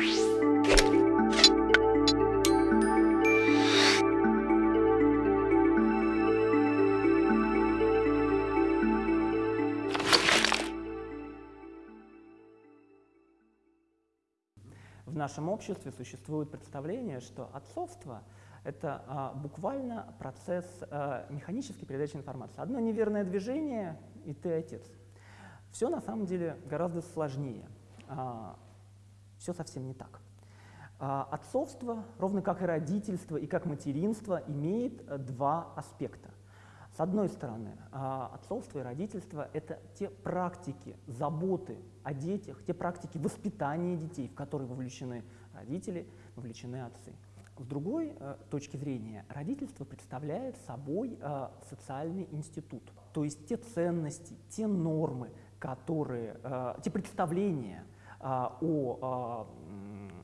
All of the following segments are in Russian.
В нашем обществе существует представление, что отцовство — это а, буквально процесс а, механической передачи информации. Одно неверное движение — и ты отец. Все на самом деле гораздо сложнее. А, все совсем не так. А, отцовство, ровно как и родительство и как материнство, имеет э, два аспекта. С одной стороны, а, отцовство и родительство — это те практики заботы о детях, те практики воспитания детей, в которые вовлечены родители, вовлечены отцы. С другой э, точки зрения, родительство представляет собой э, социальный институт, то есть те ценности, те нормы, которые, те представления о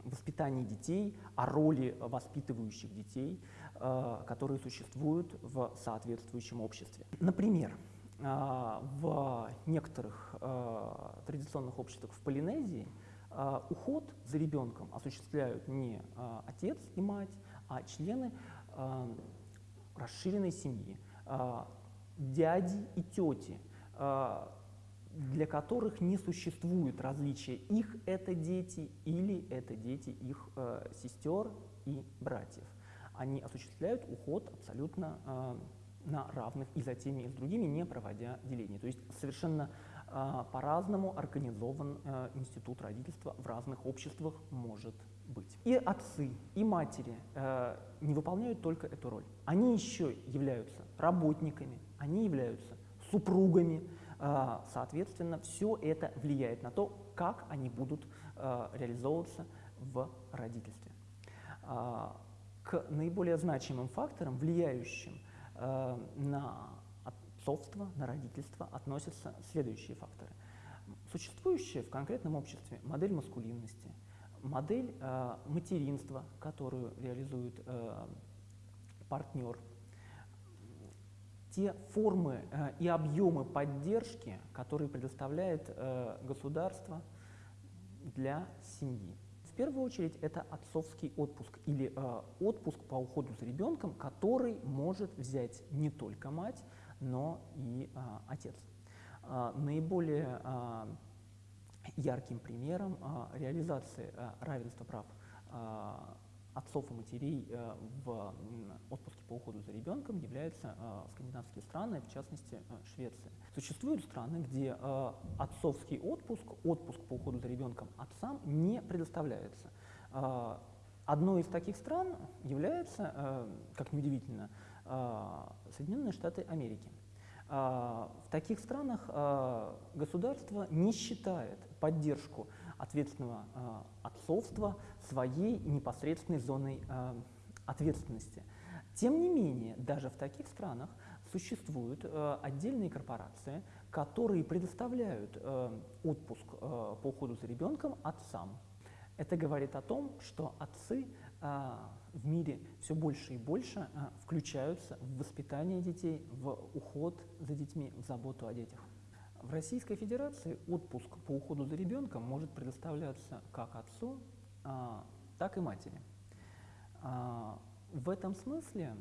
воспитании детей, о роли воспитывающих детей, которые существуют в соответствующем обществе. Например, в некоторых традиционных обществах в Полинезии а, уход за ребенком осуществляют не а, отец и мать, а члены а, расширенной семьи, дяди и тети, для которых не существует различия, их это дети или это дети их сестер и братьев. Они осуществляют уход абсолютно на равных и за теми, и с другими, не проводя деления. То есть совершенно а, по-разному организован э, институт родительства в разных обществах может быть. И отцы, и матери э, не выполняют только эту роль. Они еще являются работниками, они являются супругами. Э, соответственно, все это влияет на то, как они будут реализовываться в родительстве. К наиболее значимым факторам, влияющим на отцовства, на родительство относятся следующие факторы. Существующая в конкретном обществе модель маскулинности, модель материнства, которую реализует партнер, те формы э, и объемы поддержки, которые предоставляет э, государство для семьи. В первую очередь это отцовский отпуск или э, отпуск по уходу за ребенком, который может взять не только мать, но и отец. Наиболее ярким примером реализации равенства прав отцов и матерей а, в отпуске по уходу за ребенком являются а, скандинавские страны, в частности а, Швеция. Существуют страны, где отцовский отпуск, отпуск по уходу за ребенком отцам не предоставляется. Одной из таких стран является, как неудивительно, Соединенные Штаты Америки. В таких странах государство не считает поддержку ответственного отцовства своей непосредственной зоной ответственности. Тем не менее, даже в таких странах существуют отдельные корпорации, которые предоставляют отпуск по уходу за ребенком отцам. Это говорит о том, что отцы а, в мире все больше и больше а, включаются в воспитание детей, в уход за детьми, в заботу о детях. В Российской Федерации отпуск по уходу за ребенком может предоставляться как отцу, а, так и матери. В этом смысле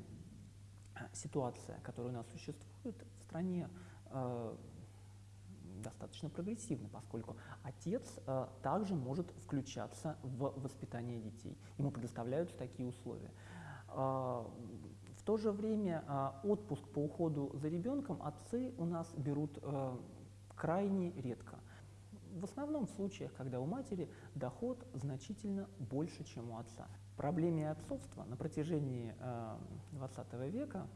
ситуация, которая у нас существует в стране, достаточно прогрессивны, поскольку отец также может включаться в воспитание детей. Ему предоставляются такие условия. В то же время отпуск по уходу за ребенком отцы у нас берут крайне редко. В основном в случаях, когда у матери доход значительно больше, чем у отца. Проблеме отцовства на протяжении э, 20 века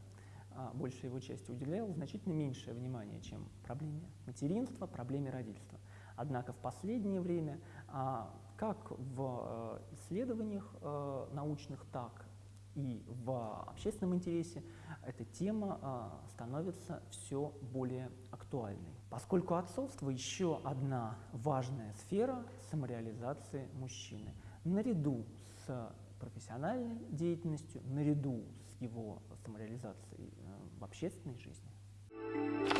а, большая его части уделял значительно меньшее внимание, чем проблеме материнства, проблеме родительства. Однако в последнее время, а, как в э, исследованиях э, научных, так и в общественном интересе, эта тема становится все более актуальной. Поскольку отцовство еще одна важная сфера самореализации мужчины. Наряду с профессиональной деятельностью, наряду с его самореализацией э, в общественной жизни.